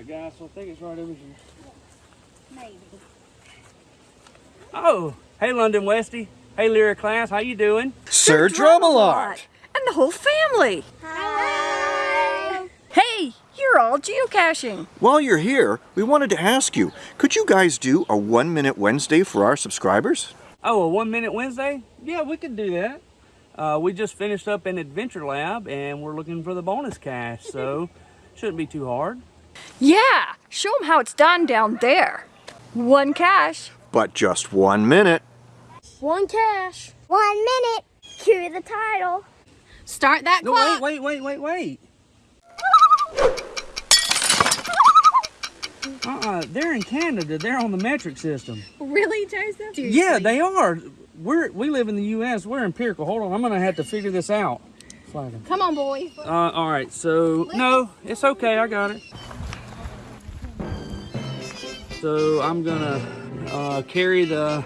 Alright guys, so I think it's right over here. Maybe. Oh, hey London Westy. Hey Lyra class, how you doing? Sir Drumalot. And the whole family. Hi. Hey, you're all geocaching. While you're here, we wanted to ask you, could you guys do a one minute Wednesday for our subscribers? Oh, a one minute Wednesday? Yeah, we could do that. Uh, we just finished up an adventure lab and we're looking for the bonus cache, so shouldn't be too hard. Yeah, show them how it's done down there. One cache. But just one minute. One cache. One minute. Cue the title. Start that No, clock. wait, wait, wait, wait, wait. Uh-uh, they're in Canada. They're on the metric system. Really, Joseph? Yeah, they are. We're we live in the U.S. We're empirical. Hold on, I'm gonna have to figure this out. Flagging. Come on, boy. Uh, all right. So no, it's okay. I got it. So I'm gonna uh, carry the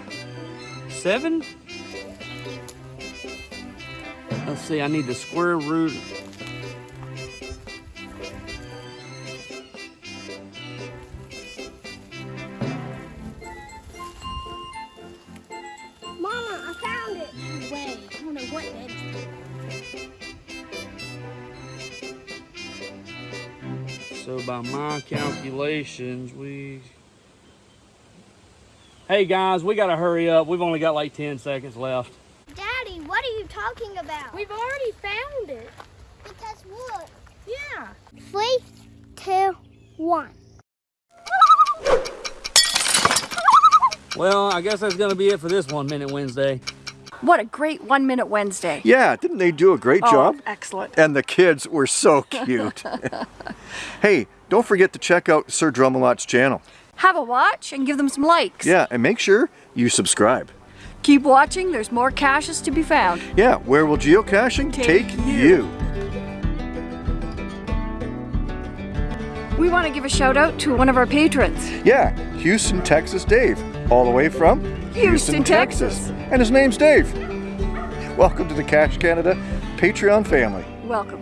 seven. Let's see. I need the square root. Mama, I found it. Wait, I don't know what is. So by my calculations, we. Hey guys, we gotta hurry up. We've only got like 10 seconds left. Daddy, what are you talking about? We've already found it. Because what? Yeah. Three, two, one. Well, I guess that's gonna be it for this one minute Wednesday. What a great one minute Wednesday. Yeah, didn't they do a great Oh, job? excellent. And the kids were so cute. hey, don't forget to check out Sir Drumalot's channel. Have a watch and give them some likes. Yeah, and make sure you subscribe. Keep watching, there's more caches to be found. Yeah, where will geocaching Take take, you. you? We want to give a shout out to one of our patrons. Yeah, Houston, Texas Dave, all the way from Houston, Texas. And his name's Dave. Welcome to the Cache Canada Patreon family. Welcome.